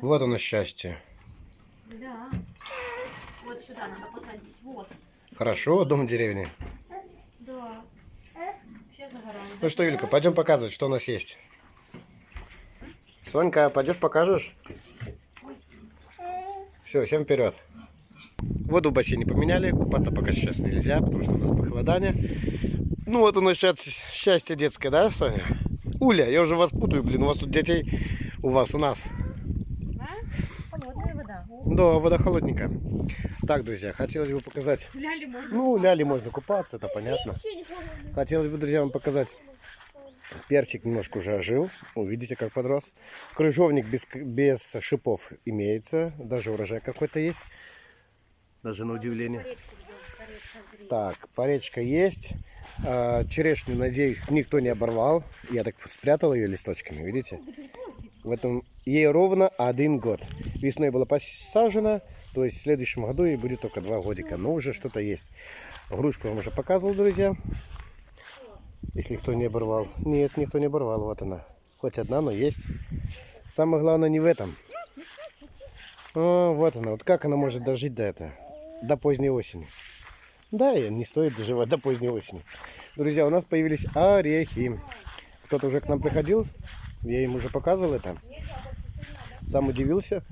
Вот оно счастье. Да. Вот сюда надо посадить. Вот. Хорошо, дом в деревне. Да. Все загорают. Ну что, Юлька, пойдем показывать, что у нас есть. Сонька, пойдешь покажешь? Все, всем вперед. Воду в бассейне поменяли, купаться пока сейчас нельзя, потому что у нас похолодание. Ну вот оно сейчас счастье детское, да, Соня? Уля, я уже вас путаю, блин, у вас тут детей, у вас, у нас. А? Вода холодненькая. Так, друзья, хотелось бы показать... Ляли можно. Ну, ляли можно купаться, это понятно. Хотелось бы, друзья, вам показать. Перчик немножко уже ожил. Увидите, как подрос. Крыжовник без, без шипов имеется. Даже урожай какой-то есть. Даже на удивление. Так, поречка есть. А, черешню, надеюсь, никто не оборвал. Я так спрятал ее листочками, видите? В этом ей ровно один год. Весной была посажена, то есть в следующем году ей будет только два годика. Но уже что-то есть. Грушку я вам уже показывал, друзья. Если кто не оборвал. Нет, никто не оборвал. Вот она. Хоть одна, но есть. Самое главное не в этом. О, вот она. Вот как она может дожить до этого? До поздней осени. Да, и не стоит доживать до поздней осени. Друзья, у нас появились орехи. Кто-то уже к нам приходил. Я им уже показывал это. Сам удивился.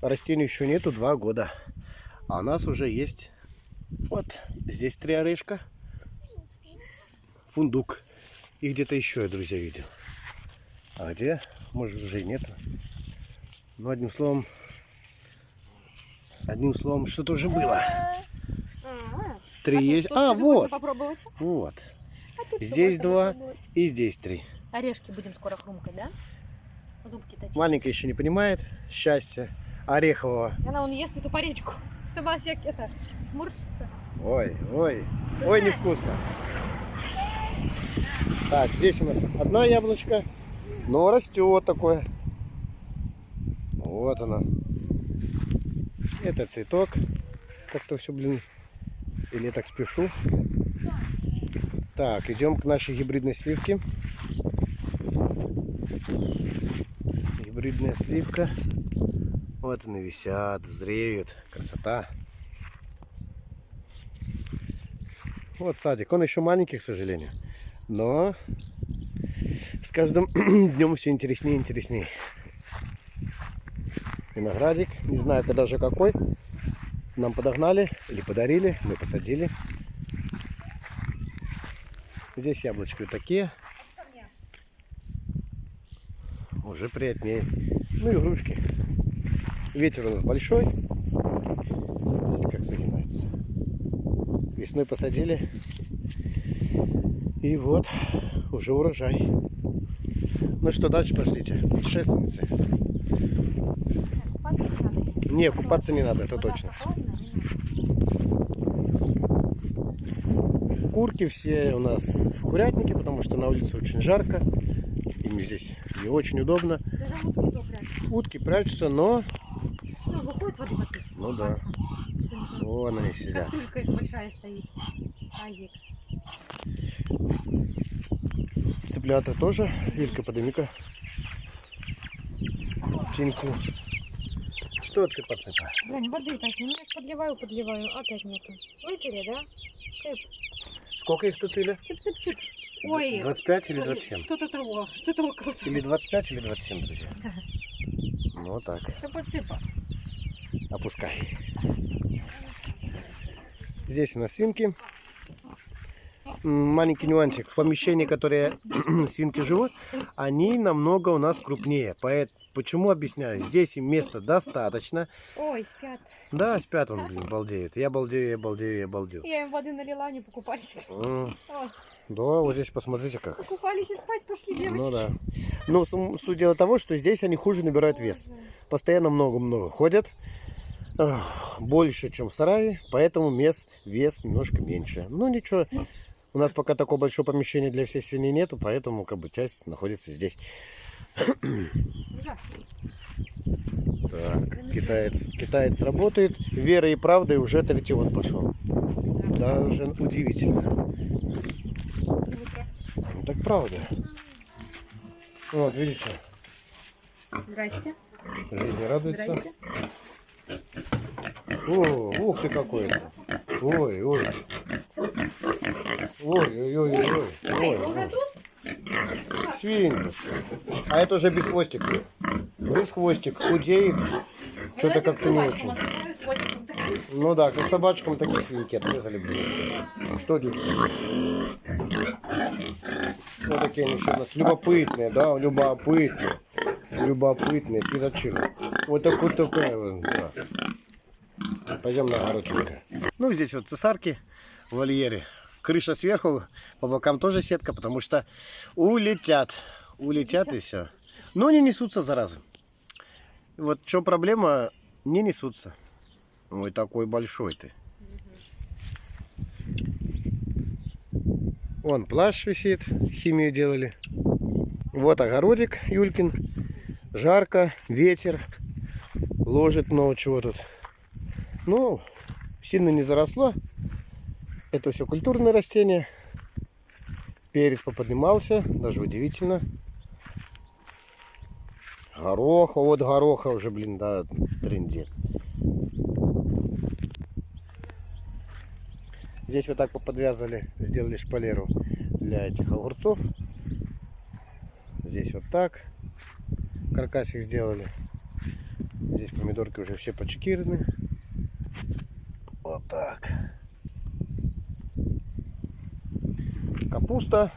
Растению еще нету два года. А у нас уже есть вот здесь три орешка. Фундук. И где-то еще я, друзья, видел. А где? Может уже и нету. Ну, одним словом, одним словом, что-то уже было. Три есть. А, вот. Вот. А Здесь два и здесь три. Орешки будем скоро хрумкать, да? Зубки точить. Маленькая еще не понимает счастья орехового. Она он ест эту паречку. Все вас это сморщится. Ой, ой, ой, невкусно. Так, здесь у нас одна яблочко, но растет такое. Вот она. Это цветок. Как-то все, блин, или я так спешу. Так, идем к нашей гибридной сливке. Гибридная сливка. Они висят, зреют. Красота. Вот садик. Он еще маленький, к сожалению. Но с каждым днем все интереснее и интереснее. Виноградик. Не знаю, это даже какой. Нам подогнали или подарили. Мы посадили. Здесь яблочки вот такие. Уже приятнее. Ну и игрушки. Ветер у нас большой. Здесь как загинается. Весной посадили. И вот уже урожай. Ну что, дальше пошлите. Путешественницы. Не, купаться не надо, это точно. Курки все у нас в курятнике, потому что на улице очень жарко. Им здесь не очень удобно. Утки прячутся, но... Ну, воды попить. Ну да. Вон они сидят. Их большая стоит. Азик. Цыплята тоже. Илька, подними-ка. В теньку. Что цыпа-цыпа? Блин, воды так, ну я ж подливаю, подливаю, опять нету. Выпили, да? Цып, Сколько их тут или? цып-цып-цып. Ой, 25 или 27? что-то того, что-то около. Или 25, или 27, друзья. Ну вот так. Цыпа-цыпа. Опускай. Здесь у нас свинки. Маленький нюансик. В помещении, которые свинки живут, они намного у нас крупнее. Поэт- Почему объясняю? Здесь им места достаточно. Ой, спят. Да, спят он, блин, балдеет. Я балдею, я балдею, я балдею. Я им воды налила, они покупались. Ой, Да, вот здесь посмотрите как. покупались и спать пошли девочки. Ну да. Но суть дела того, что здесь они хуже набирают вес. Постоянно много-много ходят. Больше, чем в сарае, поэтому вес, вес немножко меньше. Ну ничего, у нас пока такого большого помещения для всех свиней нету, поэтому как бы часть находится здесь. Так, китаец, китаец работает. Верой и правдой уже третий год пошел. Даже удивительно. Ну, так правда. Вот, видите. Здрасте. Жизни радуется. Здрасте. О, ух ты какой это. Ой, ой. Ой, ой, ой, ой, ой. ой. Свинка. А это уже без хвостика. Без хвостик. Худеет. Что-то как-то не очень. Ну да, как собачкам такие свинки отрезали, всё. Что девки? Ну такие они все у нас любопытные, да, любопытные. Любопытные, пирочили. Вот такой такая вот, да. Пойдем на огородинка. Ну, здесь вот цесарки вольере. Крыша сверху, по бокам тоже сетка, потому что улетят. Улетят и все. Но не несутся, заразы. Вот чем проблема, не несутся. Ой, такой большой ты. Вон плащ висит, химию делали. Вот огородик Юлькин. Жарко, ветер. Ложит много чего тут. Ну, сильно не заросло. Это все культурные растения. Перец поподнимался, даже удивительно. Гороха, вот гороха уже, блин, да, трендец. Здесь вот так поподвязали, сделали шпалеру для этих огурцов. Здесь вот так каркасик сделали. Здесь помидорки уже все почекированы. Так. Капуста.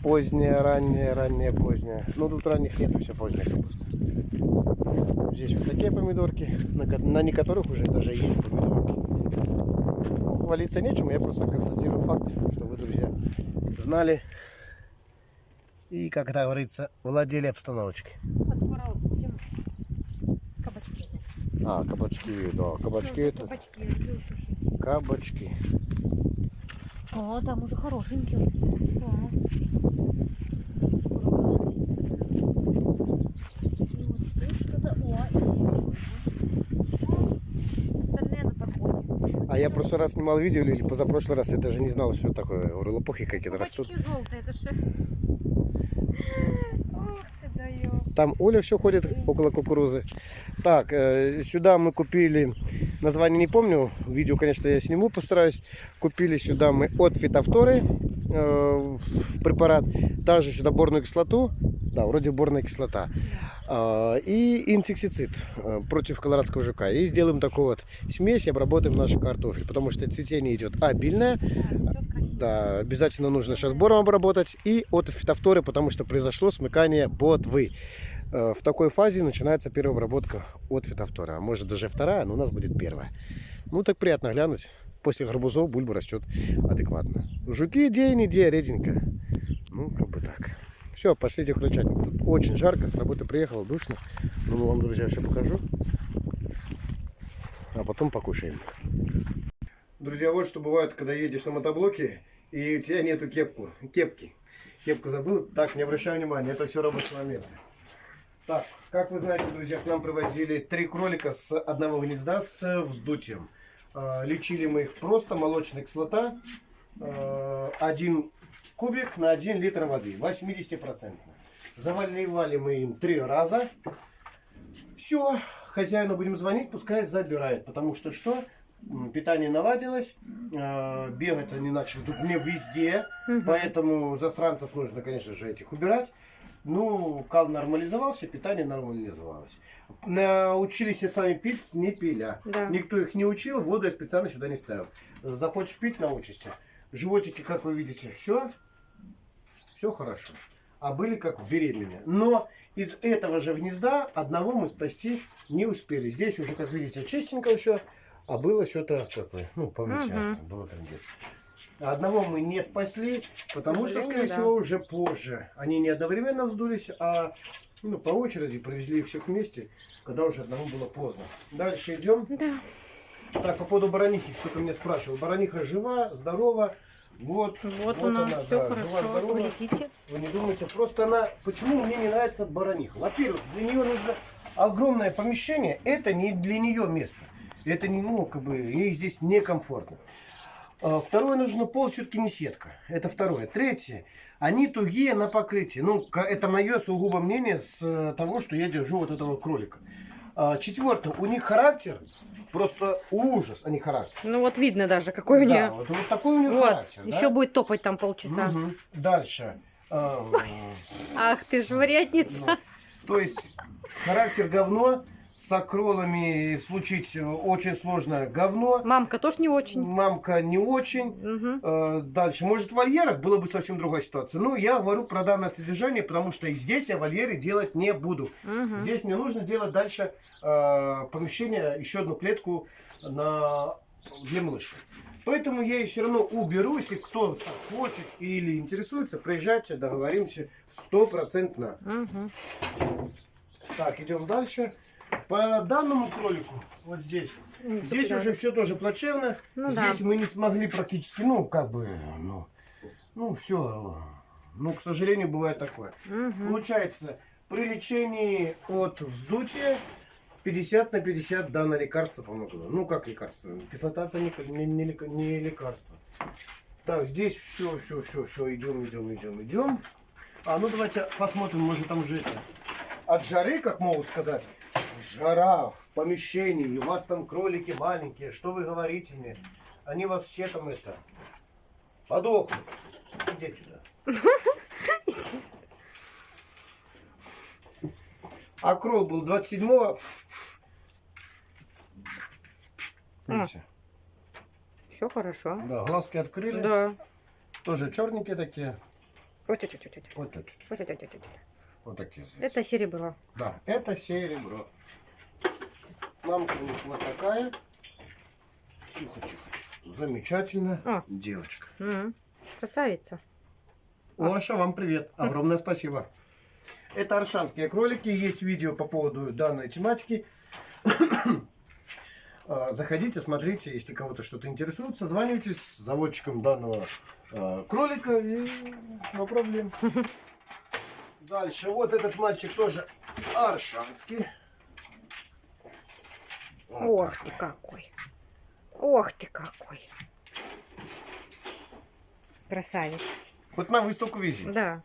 Поздняя, ранняя, ранняя, поздняя. Ну тут ранних нет, все поздняя капуста. Здесь вот такие помидорки, на, на некоторых уже даже есть помидорки. Ну, хвалиться нечем, я просто констатирую факт, что вы, друзья, знали и, как говорится, владели обстановочкой. Вот скоро вот будем кабачки. А, кабачки, да, кабачки это, Кабачки люблю тушить. кабачки. О, там уже хорошенькие. О. А я прошлый раз снимал видео или позапрошлый раз, я даже не знал, что такое. Я Говорю, лопухи какие-то растут. Кабачки желтые, это же. Ух ты даешь. Там Оля все ходит около кукурузы. Так, э, сюда мы купили, название не помню, видео, конечно, я сниму, постараюсь. Купили сюда мы от фитофторы э, в препарат, также сюда борную кислоту, да, вроде борная кислота, э, и инсектицид э, против колорадского жука. И сделаем такую вот смесь и обработаем наш картофель, потому что цветение идет обильное, да, обязательно нужно сейчас бором обработать и от фитофторы, потому что произошло смыкание ботвы. Э, В такой фазе начинается первая обработка от фитофтора. А может даже вторая, но у нас будет первая. Ну так приятно глянуть. После гарбузов бульба растет адекватно. Жуки день, идея реденько. Ну, как бы так. Все, пошлите включать. Тут очень жарко, с работы приехал, душно. Ну, вам, друзья, все покажу. А потом покушаем. Друзья, вот что бывает, когда едешь на мотоблоке и у тебя нету кепку, кепки. Кепку забыл. Так, не обращай внимания, это все рабочие моменты. Так, как вы знаете, друзья, к нам привозили три кролика с одного гнезда с вздутием. А, Лечили мы их просто, молочная кислота, а, один кубик на 1 литр воды, 80%. Заливали мы им три раза. Все, хозяину будем звонить, пускай забирает. Потому что что? Питание наладилось, э, бегать они начали тут не везде, поэтому застранцев нужно, конечно же, этих убирать. Ну, кал нормализовался, питание нормализовалось. Научились с вами пить, не пиля. Да. Никто их не учил, воду я специально сюда не ставил. Захочешь пить, научишься. Животики, как вы видите, все, все хорошо. А были как беременные. Но из этого же гнезда одного мы спасти не успели. Здесь уже, как видите, чистенько все. А было что-то такое, ну, помните, Мгм. было трындец. Одного мы не спасли, потому что, скорее да. всего, уже позже. Они не одновременно вздулись, а ну, по очереди привезли их всех вместе, когда уже одному было поздно. Дальше идем. Да. Так, по поводу баранихи, кто-то меня спрашивал. Бараниха жива, здорова. Вот, Вот, она, все да, хорошо. жива-здорова. Полетите. Вы не думайте, просто она... Почему мне не нравится бараниха? Во-первых, для нее нужно огромное помещение. Это не для нее место. Это не, ну, как бы, ей здесь некомфортно. А, Второе, нужно пол, все-таки не сетка. Это второе. Третье, Они тугие на покрытии. Ну, это мое сугубо мнение с э, того, что я держу вот этого кролика. А, Четвертое, у них характер просто ужас, а не характер. Ну вот видно даже, какой у Да, нее. вот, вот такой у них Вот, характер. да? еще будет топать там полчаса. Мгм. Дальше. А, Ах ты ж вредница. ну, то есть характер говно, с акролами случить э, очень сложно говно. Мамка тоже не очень. Мамка не очень. Э, Дальше. Может, в вольерах было бы совсем другая ситуация. Ну, я говорю про данное содержание, потому что и здесь я вольеры делать не буду. Мгм. Здесь мне нужно делать дальше э, помещение, еще одну клетку на... для малышей. Поэтому я и все равно уберу, если кто хочет или интересуется, приезжайте, договоримся стопроцентно. Мгм. Так, идем дальше. По данному кролику, вот здесь, Ну, здесь уже все тоже плачевно. Ну здесь да. мы не смогли практически, ну, как бы, ну, ну, все. Ну, к сожалению, бывает такое. Мгм. Получается, при лечении от вздутия 50 на 50 данное лекарство помогло. Ну, как лекарство? Кислота это не, не, не не лекарство. Так, здесь все, все, все, все, идем, идем, идем, идем. А ну давайте посмотрим, может там уже это. От жары, как могут сказать, жара в помещении, у вас там кролики маленькие, что вы говорите мне? Они вас все там это подохнут. Идите сюда. А крол был 27-го. Видите? Все хорошо. Да, глазки открыли. Да. Тоже черненькие такие. Вот, вот, вот, вот, вот. Вот, вот, Вот, вот, вот, вот, вот. такие. Это серебро. Да, это серебро. Мамка у них вот такая. Тихо, тихо. Замечательно. Девочка. М. Красавица. Лоша, вам привет. Огромное спасибо. Это аршанские кролики. Есть видео по поводу данной тематики. А, Заходите, смотрите, если кого-то что-то интересует, созванивайтесь с заводчиком данного а, кролика и no проблем. Дальше, вот этот мальчик тоже аршанский. Вот Ох ты какой. Ох ты какой. Красавец. Хоть на выставку вези. Да.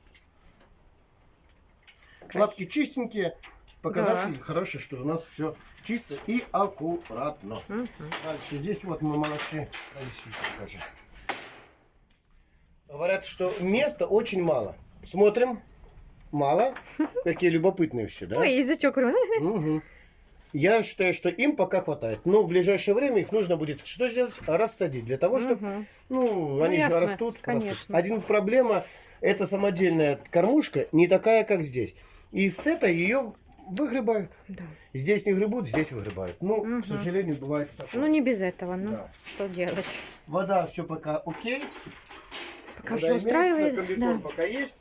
Лапки чистенькие. Показатель хороший, что у нас все чисто и аккуратно. Мгм. Дальше здесь вот мы молодцы. Говорят, что места очень мало. Смотрим. Мало. Какие любопытные все, да? Ой, язычок. Мгм. Я считаю, что им пока хватает. Но в ближайшее время их нужно будет что сделать? Рассадить. Для того, чтобы Мгм. ну, они ясно, же растут. конечно. растут. Один проблема, это самодельная кормушка не такая, как здесь. И с этой ее выгребают. Да. Здесь не гребут, здесь выгребают. Ну, Мгм. к сожалению, бывает такое. Ну не без этого, ну Да. что делать? Вода все пока окей. Пока Вода все имеется, устраивает. комбикорм Да. пока есть.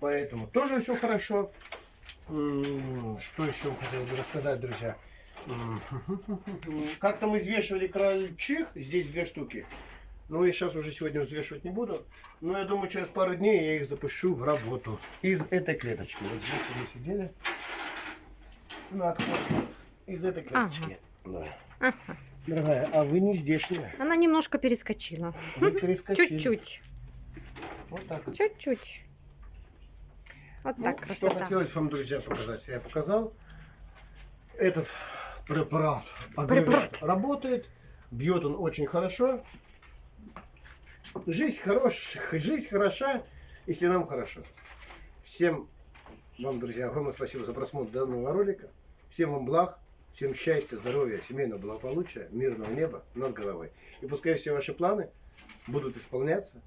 Поэтому тоже все хорошо. Что еще хотел бы рассказать, друзья? М, Как-то мы взвешивали крольчих, здесь две штуки. Ну, я сейчас уже сегодня взвешивать не буду. Но я думаю, через пару дней я их запущу в работу. Из этой клеточки. Вот здесь они сидели. На отходе. Из этой клеточки. Да. Дорогая, а вы не здешняя. Она немножко перескочила. Вы перескочили. Чуть-чуть. Вот так. Чуть-чуть. Вот Ну, так, что красота. хотелось вам, друзья, показать, я показал. Этот препарат, Препарат. работает, бьет он очень хорошо. Жизнь хорошая, жизнь хороша, если нам хорошо. Всем вам, друзья, огромное спасибо за просмотр данного ролика. Всем вам благ, всем счастья, здоровья, семейного благополучия, мирного неба над головой. И пускай все ваши планы будут исполняться.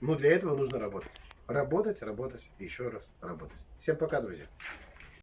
Но для этого нужно работать. Работать, работать, еще раз работать. Всем пока, друзья.